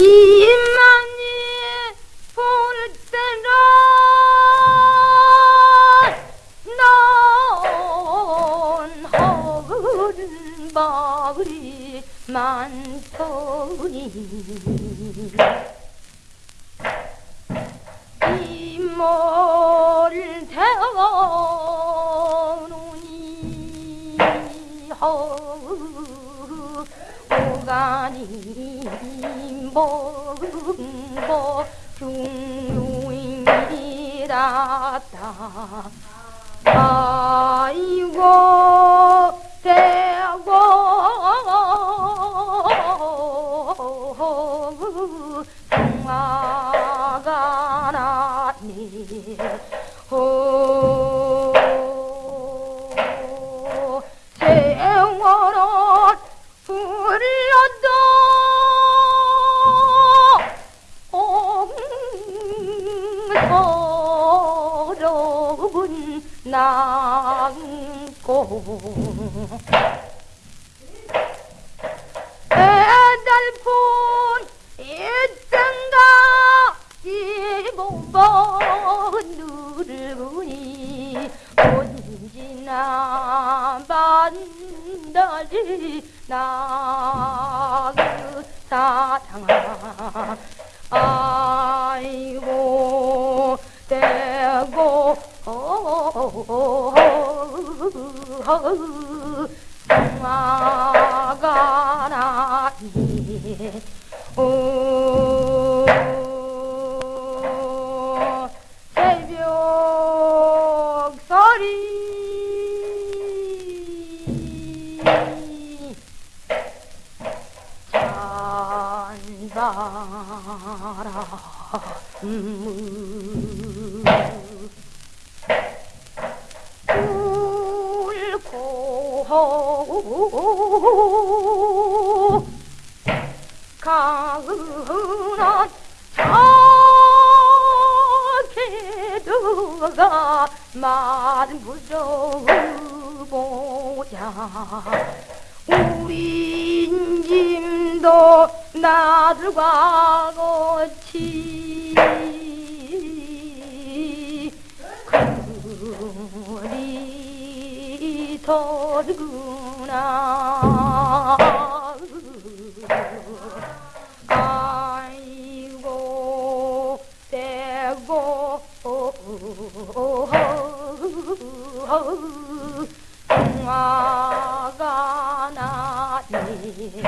이만이 볼 때라 넌 허근 바글이 많더니. 이모를 태워놓니. 허 오가니 먹고 중용이다. 아이고 대고 성화가 나니. 호 남고. 애달픈 있던가 이몸번 누르니 언제나 만나지 나그 사랑아 아이고 대고 성 찬바람 울고 가은한 자개도가 만무서보자. 우리 짐도 나들과 같이 그리 더 구나 아이고 대고 성화가 나니